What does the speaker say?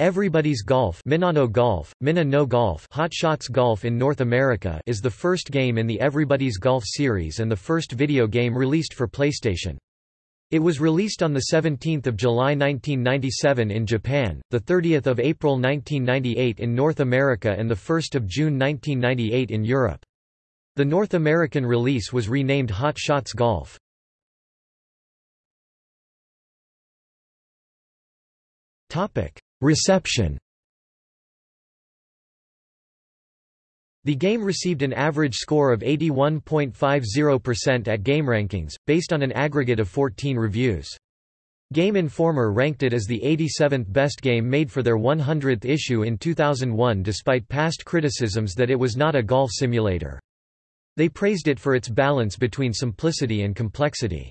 Everybody's Golf Minna no Golf, Minna no Golf Hot Shots Golf in North America is the first game in the Everybody's Golf series and the first video game released for PlayStation. It was released on the 17th of July 1997 in Japan, 30 April 1998 in North America and 1 June 1998 in Europe. The North American release was renamed Hot Shots Golf. Reception The game received an average score of 81.50% at GameRankings, based on an aggregate of 14 reviews. Game Informer ranked it as the 87th best game made for their 100th issue in 2001 despite past criticisms that it was not a golf simulator. They praised it for its balance between simplicity and complexity.